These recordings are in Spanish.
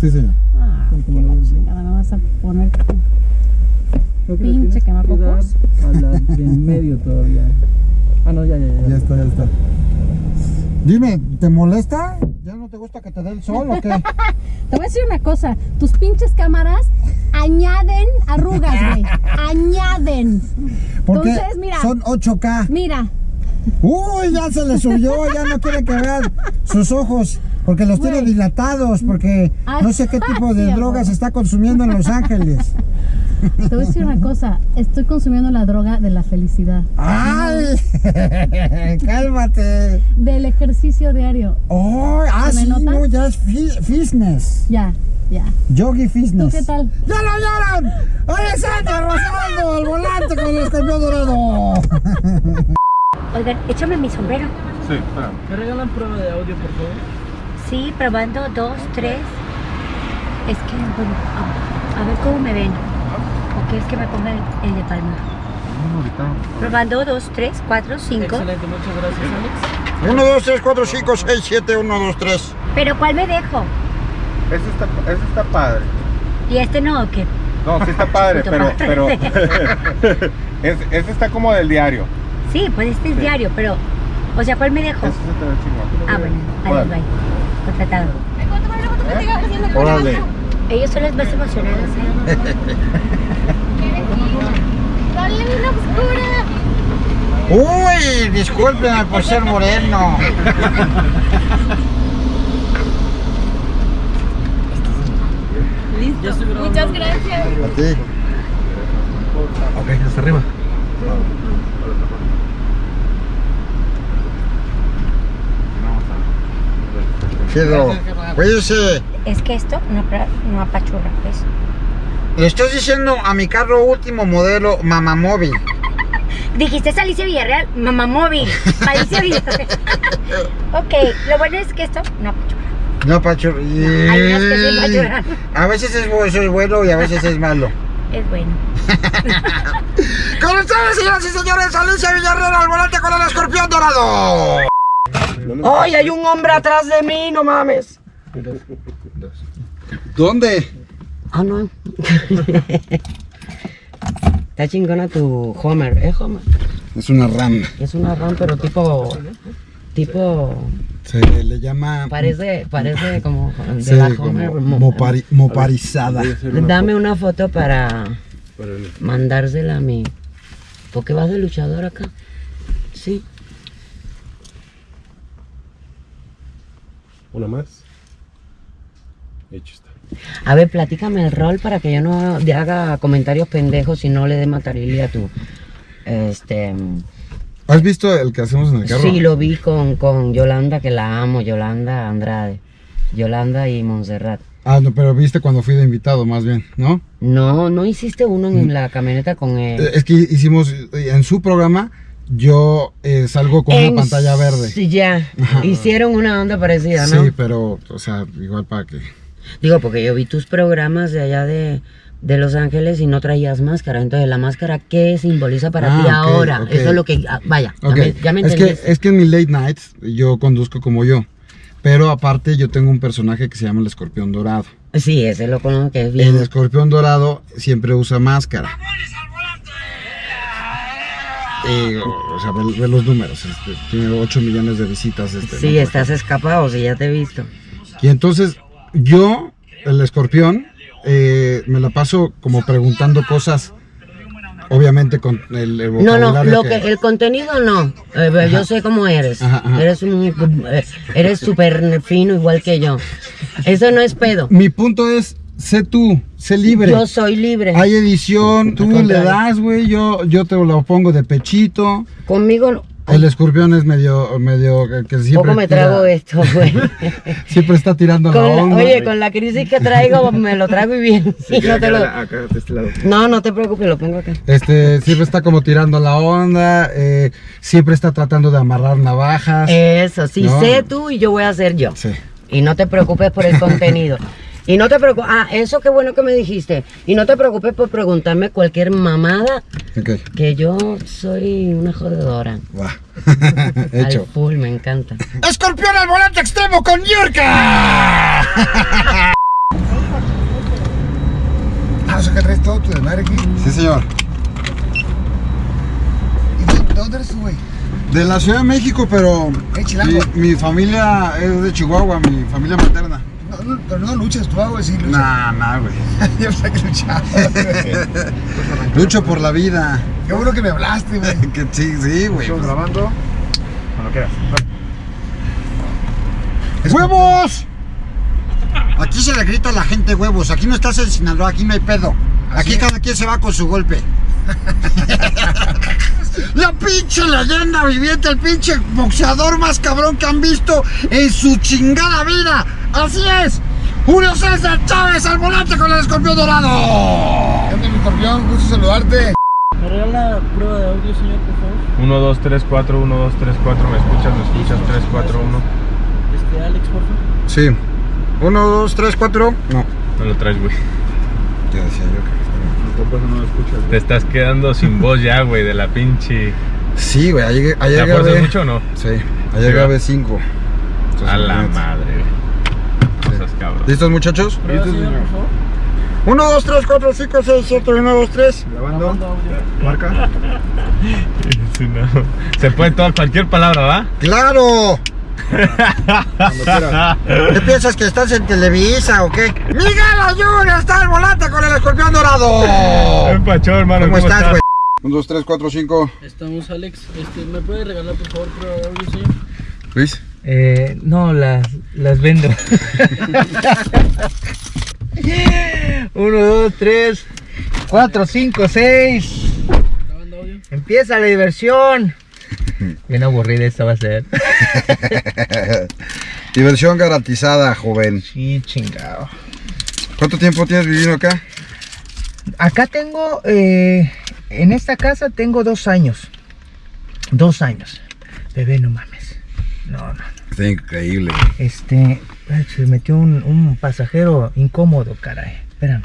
Sí, señor. Ah, lo la chingada, me vas a poner Creo que Pinche que dar A la de en medio todavía. Ah, no, ya, ya, ya. Ya está, ya está. Dime, ¿te molesta? ¿Ya no te gusta que te dé el sol o qué? Te voy a decir una cosa, tus pinches cámaras añaden arrugas, güey. Añaden. Porque Entonces, mira. son 8K. Mira, Uy, ya se le subió, ya no quiere que vean sus ojos. Porque los tiene dilatados, porque Ah, no sé qué tipo de drogas amor. está consumiendo en Los Ángeles. te voy a decir una cosa, estoy consumiendo la droga de la felicidad, ¡Ay! ¡Cálmate! del ejercicio diario. ¡Oh! ¡Ah, ¿Se me sí! nota? No, ya es fi- fitness. Ya, ya. Yogi Fitness. ¿Tú qué tal? ¡Ya lo oyeron! ¡Alessandra Rosaldo al volante con el escorpión dorado! Oigan, échame mi sombrero. Sí, espera. ¿Me regalan prueba de audio, por favor? Sí, probando, dos, tres. Es que, bueno, a, a ver cómo me ven. ¿O quieres que me ponga el, el de palma? No, ahorita. Probando, dos, tres, cuatro, cinco. Excelente, muchas gracias, Alex. 1, 2, 3, 4, 5, 6, 7, 1, 2, 3. Pero ¿cuál me dejo? Ese está, ese está padre. ¿Y este no o qué? No, sí está padre, pero, padre. pero es- ese está como del diario. Sí, pues este es diario, pero... O sea, ¿cuál me dejo? Ese se te ve chingón. Ah, bueno, adiós, bye. Contratado. Órale. Ellos son los más emocionados, ¿eh? Uy, discúlpeme por ser moreno. Muchas gracias. A ti. Ok, hasta arriba. Chido. Cuídese. Es que esto no, no apachurra, pues. Le estoy diciendo a mi carro último modelo Mamamóvil. Dijiste es Alicia Villarreal, mamá móvil. Alicia Villarreal. ok, lo bueno es que esto no apachurra. No, Pacho. Hay unas que sí. A veces es, eso es bueno y a veces es malo. Es bueno. Con ustedes, señoras y señores, Alicia Villarreal al volante con el escorpión dorado. ¡Ay, hay un hombre atrás de mí! ¡No mames! ¿Dónde? Ah, no. Está chingona tu Homer. ¿Es Homer? Es una RAM. Es una RAM, pero tipo... Tipo... Se le llama. Parece, parece como de Sí, la Homer. mo- mopari- moparizada. Dame una foto para mandársela a mi... ¿Por qué vas de luchador acá? Sí. Una más. Hecho está. A ver, platícame el rol para que yo no haga comentarios pendejos y no le dé matarilia a tu... Este... ¿Has visto el que hacemos en el carro? Sí, lo vi con, con Yolanda, que la amo, Yolanda Andrade. Yolanda y Montserrat. Ah, no, pero viste cuando fui de invitado, más bien, ¿no? No, no hiciste uno en la camioneta con él. Es que hicimos en su programa, yo eh, salgo con En una pantalla verde. Sí, ya. Ajá. Hicieron una onda parecida, ¿no? Sí, pero, o sea, igual para que. Digo, porque yo vi tus programas de allá de, de Los Ángeles y no traías máscara. Entonces, ¿la máscara qué simboliza para Ah, ti ahora? Eso es lo que... ah, vaya, ya me, ya me es, que, es que en mi late nights yo conduzco como yo. Pero aparte yo tengo un personaje que se llama el escorpión dorado. Sí, ese lo conozco que es bien... El escorpión dorado siempre usa máscara. Y, o sea, ve, ve los números. este, tiene 8 millones de visitas. Este, Sí, ¿no? estás escapado, sí, ya te he visto. Y entonces yo, el escorpión, eh, me la paso como preguntando cosas, obviamente con el, el No, no, lo que, el contenido no. Eh, yo sé cómo eres. Ajá, ajá. Eres un eh, eres súper fino igual que yo. Eso no es pedo. Mi punto es, sé tú, sé libre. Yo soy libre. Hay edición, tú le das, güey, yo, yo te lo pongo de pechito. Conmigo El escorpión es medio, medio que- siempre poco me tira- trago esto, güey. Siempre está tirando Con la onda. oye, con la crisis que traigo me lo trago y bien. Sí, no, te lo- Acá, de este lado. no, no te preocupes, lo pongo acá. Este, siempre está como tirando la onda, eh, siempre está tratando de amarrar navajas. Eso, sí, No. sé tú y yo voy a ser yo. Sí. Y no te preocupes por el contenido. Y no te preocupes, ah, eso qué bueno que me dijiste. Y no te preocupes por preguntarme cualquier mamada, Ok, que yo soy una jodedora. Al Hecho. full, me encanta. ¡Escorpión al volante extremo con Yurka! que traes todo tu desmadre aquí. Sí, señor. ¿Y de, de dónde eres tú, güey? De la Ciudad de México, pero Eh, mi, mi familia es de Chihuahua, mi familia materna. No, pero no luchas tú, ah, güey, sí luchas. Nah, nah, güey. Yo pensé que luchabas, güey. Lucho por la vida. Qué bueno que me hablaste, güey. Que sí, sí, güey. Estamos grabando. Cuando quieras. ¡Huevos! Aquí se le grita a la gente huevos. Aquí no estás en Sinaloa, aquí no hay pedo. Aquí cada quien se va con su golpe. La pinche leyenda viviente, el pinche boxeador más cabrón que han visto en su chingada vida. Así es. Julio César Chávez al volante con el escorpión dorado. ¿Qué onda, mi escorpión? Gusto saludarte. ¿Me regala prueba de audio, señor, por favor? 1, 2, 3, 4, 1, 2, 3, 4. ¿Me escuchas? ¿Me escuchas? 3, 4, 1. Este, Alex, por favor. Sí. Uno, dos, tres, cuatro. No. No lo traes, güey. Ya decía yo que. no lo escuchas. Te estás quedando sin voz ya, güey, de la pinche. Sí, güey. Ayer, ayer ¿La fuerzas grabé. mucho o no? Sí. Ayer grabé cinco. Entonces, A la madre, güey. Cabrón. ¿Listos, muchachos? Prueba, señor, por favor. 1, 2, 3, 4, 5, 6, 7, 1, 2, 3. Grabando. Marca. Sí, no. Se puede toda cualquier palabra, ¿va? ¡Claro! ¿Qué piensas que estás en Televisa o qué? ¡Miguel Ayun está al volante con el escorpión dorado! Ven, Pacho, hermano. ¿Cómo estás, güey? 1, 2, 3, 4, 5. Estamos, Alex. Este, ¿Me puede regalar, por favor, de audio, señor? Luis. Eh, no, las, las vendo. Uno, dos, tres, cuatro, cinco, seis. Empieza la diversión. Bien aburrida esta va a ser. Diversión garantizada, joven. Sí, chingado. ¿Cuánto tiempo tienes viviendo acá? Acá tengo, eh, en esta casa tengo dos años. Dos años. Bebé, no mames. No, no. Está increíble. Este, se metió un, un pasajero incómodo, caray. Espérame.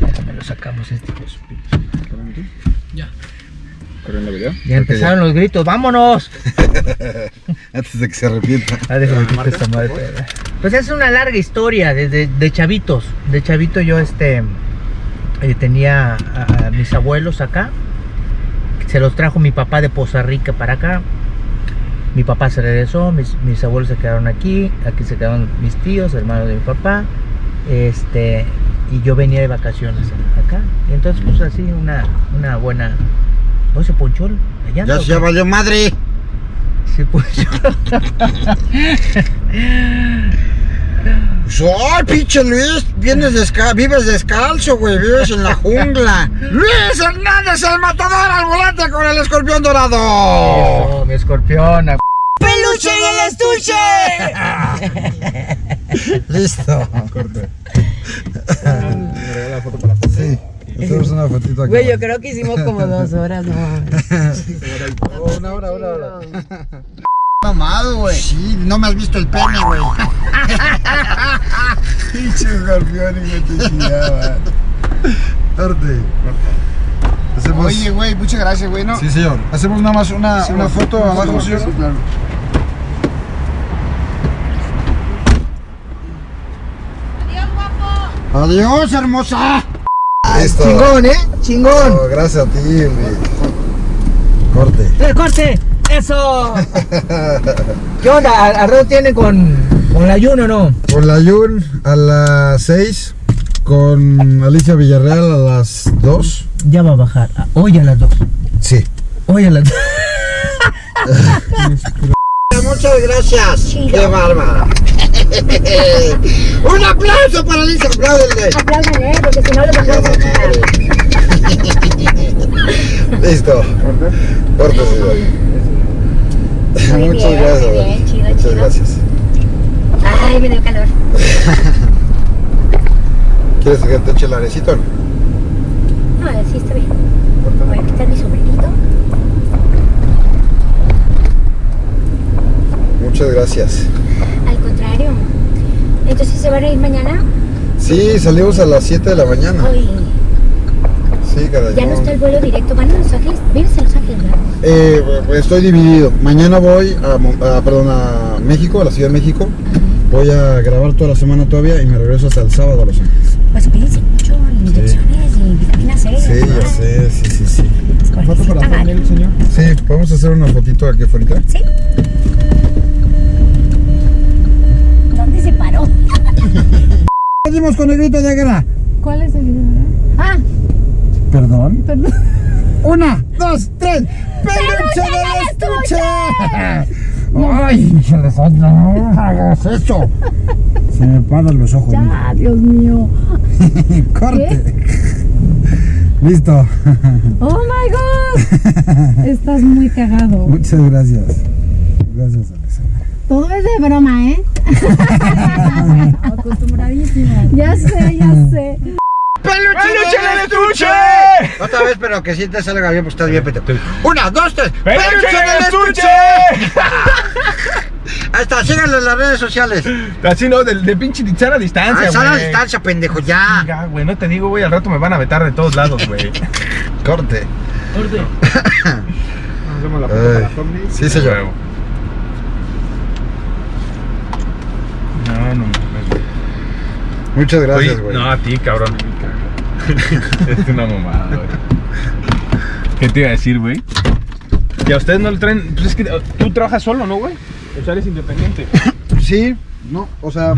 Déjame lo sacamos este. de pinche. Ya. ¿Corriendo video? Ya empezaron los gritos, vámonos. Antes de que se arrepienta. Ah, déjame quitar esta madre, espera. Pues es una larga historia desde de chavitos. De chavito yo este eh, tenía a, a mis abuelos acá. Se los trajo mi papá de Poza Rica para acá. Mi papá se regresó, mis, mis abuelos se quedaron aquí, aquí se quedaron mis tíos, hermanos de mi papá. Este, y yo venía de vacaciones acá. Y entonces pues así una, una buena. ¿No se ponchó la llanta Ya se valió madre. Se ponchó. ¡Ay, pinche Luis! Vienes desca vives descalzo, güey. Vives en la jungla. ¡Luis Hernández, el matador al volante con el escorpión dorado! Oh, mi escorpión. ¡Peluche y el estuche! Listo. Sí. Hacemos una fotito aquí. Güey, yo creo que hicimos como dos horas, no mames. Una hora, una hora. Mamado, güey. Sí, no me has visto el pene, güey. Pinche escorpión y me te. Corte. Hacemos... Oye, güey, muchas gracias, güey, ¿no? Sí, señor. Hacemos nada más una, Sí, una foto Sí, abajo, señor. sí, claro. Adiós, hermosa. Listo. Chingón, ¿eh? Chingón. Oh, gracias a ti, Luis. Corte. ¡El corte! ¡Eso! ¿Qué onda? ¿Al, al rato tiene con, con el ayuno o no? Con la Yun a las 6. Con Alicia Villarreal a las 2. Ya va a bajar. Hoy a las dos. Sí. Hoy a las dos. Muchas gracias. Qué bárbara. Un aplauso para Alicia. Apláudenle. Apláudanle, porque si no los vamos a. Listo. Corte, señor. Muchas bien, gracias. muy bien, chido, Muchas chido. gracias. Ay, me dio calor. ¿Quieres que te eche el arecito? No, sí está bien. Voy a quitar mi sombrerito. Muchas gracias. Se van a ir mañana. Sí, salimos a las 7 de la mañana. Hoy Sí, caray. ya no está el vuelo directo. Van a Los Ángeles. Vives en Los Ángeles, ¿verdad? Eh, estoy dividido. Mañana voy a, a- perdón, a México, a la Ciudad de México. Voy a grabar toda la semana todavía y me regreso hasta el sábado a Los Ángeles. Pues cuídense mucho, inyecciones y vitamina C. Sí, ¿no? ya sé, sí, sí, sí. ¿Foto para thumbnail, señor? Sí, podemos hacer una fotito aquí afuera. Sí. ¿Dónde se paró? Seguimos con el grito de guerra. ¿Cuál es el video? Ah, Perdón. perdón. Una, dos, tres. ¡Peluche del estuche! ¡Ay, no hagas eso! Se me paran los ojos. Ya, Dios mío. Corte. Listo. Oh my god. Estás muy cagado. Muchas gracias. Gracias, Alexandra. Todo es de broma, ¿eh? Acostumbradísima. Ya sé, ya sé. ¡Peluche del estuche! Otra vez, pero que sí te salga bien, pues estás bien, Peter. Una, dos, tres. ¡Peluche del estuche! Está, síganlo en las redes sociales. Así no, de, de pinche sana distancia, Ah, güey. distancia, pendejo, ya. Ya, güey, no te digo, güey, al rato me van a vetar de todos lados, güey. Corte. Hacemos la Ay, sí, señor. No, no, no. Muchas gracias, güey. No, a ti, cabrón. es una mamada, güey. ¿Qué te iba a decir, güey? Y a ustedes no le traen. Pues es que uh, tú trabajas solo, ¿no, güey? O sea, eres independiente. Sí, no, o sea.